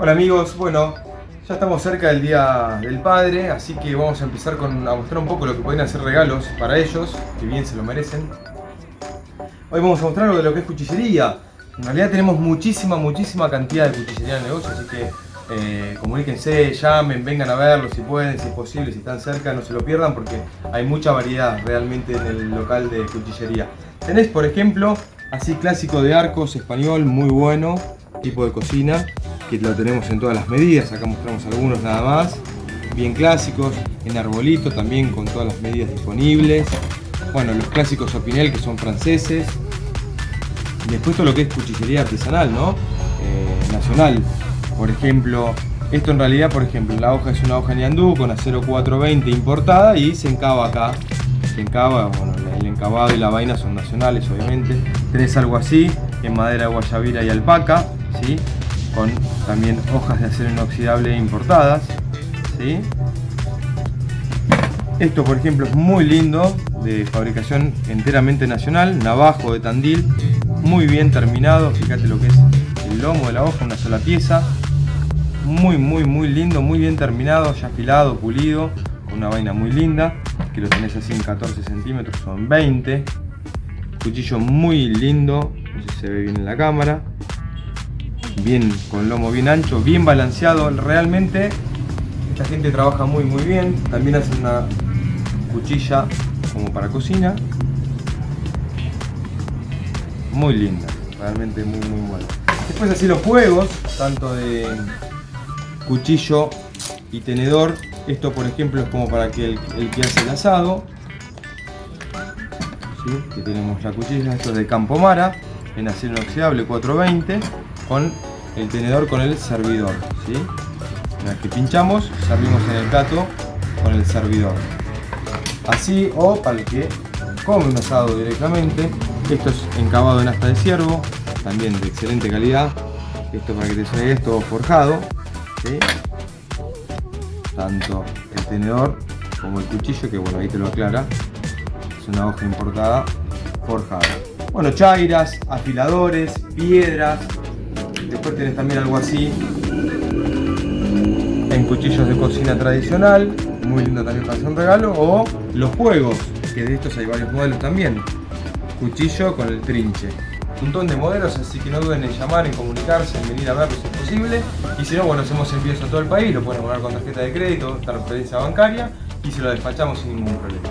Hola amigos, bueno, ya estamos cerca del Día del Padre, así que vamos a empezar con, a mostrar un poco lo que pueden hacer regalos para ellos, que bien se lo merecen. Hoy vamos a mostrar lo de lo que es cuchillería. En realidad tenemos muchísima, muchísima cantidad de cuchillería en el negocio, así que eh, comuníquense, llamen, vengan a verlo si pueden, si es posible, si están cerca, no se lo pierdan porque hay mucha variedad realmente en el local de cuchillería. Tenés, por ejemplo, así clásico de arcos español, muy bueno, tipo de cocina, que lo tenemos en todas las medidas, acá mostramos algunos nada más, bien clásicos, en arbolito también con todas las medidas disponibles, bueno, los clásicos Opinel que son franceses, después todo lo que es cuchillería artesanal, ¿no? Eh, nacional, por ejemplo, esto en realidad, por ejemplo, la hoja es una hoja Niandú con acero 420 importada y se encaba acá, se encaba, bueno, el encabado y la vaina son nacionales obviamente, tenés algo así, en madera guayabira y alpaca, ¿sí? Con también hojas de acero inoxidable importadas. ¿sí? Esto por ejemplo es muy lindo, de fabricación enteramente nacional, navajo de Tandil, muy bien terminado, fíjate lo que es el lomo de la hoja, una sola pieza, muy muy muy lindo, muy bien terminado, ya afilado, pulido, con una vaina muy linda, que lo tenés así en 14 centímetros, son 20, cuchillo muy lindo, no sé si se ve bien en la cámara, bien con lomo bien ancho, bien balanceado, realmente esta gente trabaja muy muy bien, también hacen una cuchilla como para cocina, muy linda, realmente muy muy buena. Después así los juegos, tanto de cuchillo y tenedor, esto por ejemplo es como para que el, que hace el asado, que tenemos la cuchilla, esto es de Campomara, en acero inoxidable 420, con el tenedor con el servidor. ¿sí? Una que pinchamos, servimos en el plato con el servidor. Así o para el que come un asado directamente. Esto es encabado en asta de ciervo, también de excelente calidad. Esto para que te salga esto forjado. Tanto el tenedor como el cuchillo, que bueno, ahí te lo aclara. Es una hoja importada forjada. Bueno, chairas, afiladores, piedras, Después tenés también algo así en cuchillos de cocina tradicional, muy lindo también para hacer un regalo, o los juegos, que de estos hay varios modelos también. Cuchillo con el trinche. Un montón de modelos, así que no duden en llamar, en comunicarse, en venir a verlos si es posible. Y si no, bueno, hacemos envíos a todo el país, lo pueden poner con tarjeta de crédito, referencia bancaria y se lo despachamos sin ningún problema.